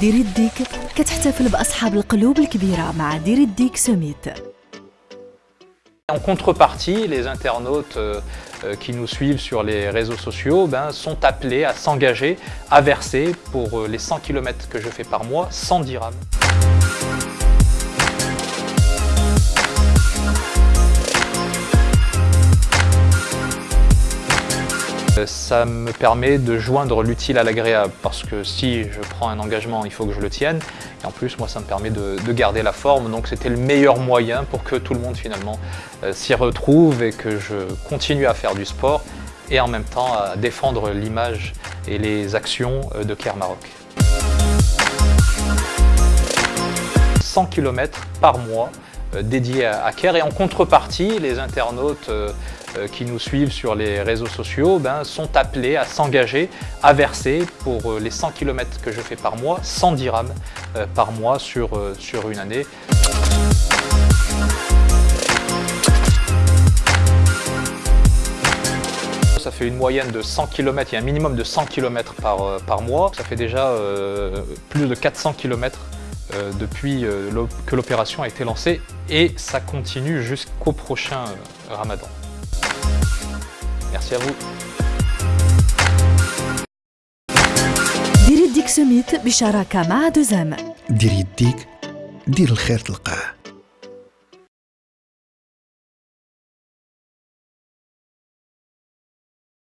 دير الديك كتحتفل بأصحاب القلوب الكبيرة مع دير الديك سميت En contrepartie, les internautes euh, euh, qui nous suivent sur les réseaux sociaux ben, sont appelés à s'engager, à verser pour euh, les 100 km que je fais par mois 100 dirhams. Ça me permet de joindre l'utile à l'agréable parce que si je prends un engagement, il faut que je le tienne. Et en plus, moi, ça me permet de, garder la forme. Donc c'était le meilleur moyen pour que tout le monde finalement euh, s'y retrouve et que je continue à faire du sport et en même temps à défendre l'image et les actions euh, de Caire Maroc. 100 km par mois euh, dédiés à Caire et en contrepartie, les internautes euh, qui nous suivent sur les réseaux sociaux ben, sont appelés à s'engager, à verser pour euh, les 100 km que je fais par mois, 100 dirhams euh, par mois sur, une année. Ça fait une moyenne de 100 km, il y a un minimum de 100 km par, par mois. Ça fait déjà plus de 400 km depuis que l'opération a été lancée et ça continue jusqu'au prochain ramadan. Merci à vous. ديري الديك سميت بشراكة مع دوزام ديري الديك دير الخير تلقاه